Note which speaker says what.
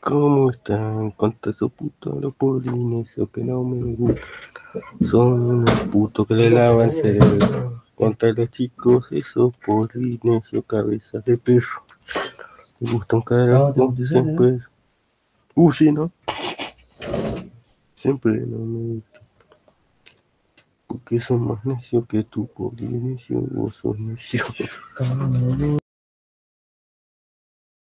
Speaker 1: ¿Cómo están? Contra esos putos los polinesios que no me gustan. Son unos putos que le lavan el cerebro. Contra los chicos, esos polinesios, cabezas de perro. Me gustan
Speaker 2: No,
Speaker 1: carajo,
Speaker 2: gustan,
Speaker 1: siempre. Uh, sí, ¿no? Siempre no me gustan. Porque son más necios que tú, polinesio, vos sos necio.